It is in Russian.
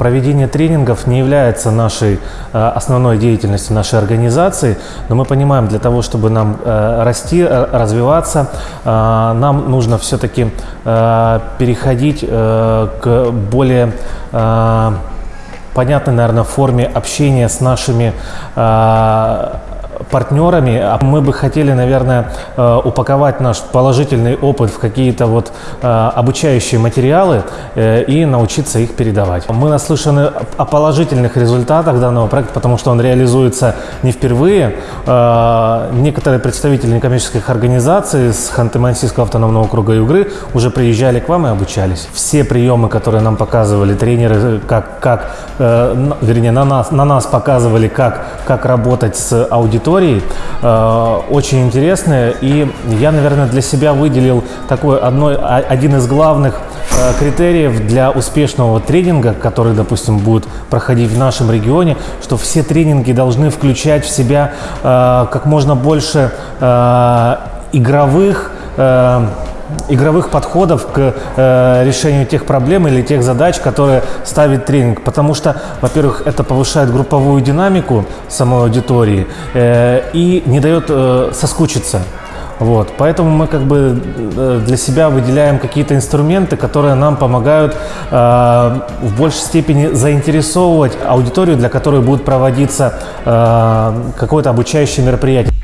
Проведение тренингов не является нашей э, основной деятельностью нашей организации, но мы понимаем, для того, чтобы нам э, расти, э, развиваться, нам нужно все-таки переходить к более понятной, наверное, форме общения с нашими партнерами. А Мы бы хотели, наверное, э, упаковать наш положительный опыт в какие-то вот э, обучающие материалы э, и научиться их передавать. Мы наслышаны о положительных результатах данного проекта, потому что он реализуется не впервые. Некоторые представители некоммерческих организаций с Ханты-Мансийского автономного округа Югры уже приезжали к вам и обучались. Все приемы, которые нам показывали тренеры, как, как вернее, на нас, на нас показывали, как, как работать с аудиторией, э, очень интересные. И я, наверное, для себя выделил такой одной, а- один из главных э, критериев для успешного тренинга, который, допустим, будет проходить в нашем регионе, что все тренинги должны включать в себя э, как можно больше игровых игровых подходов к э, решению тех проблем или тех задач, которые ставит тренинг. Потому что, во-первых, это повышает групповую динамику самой аудитории э, и не дает э, соскучиться. Вот, поэтому мы как бы э, для себя выделяем какие-то инструменты, которые нам помогают э, в большей степени заинтересовывать аудиторию, для которой будет проводиться э, какое-то обучающее мероприятие.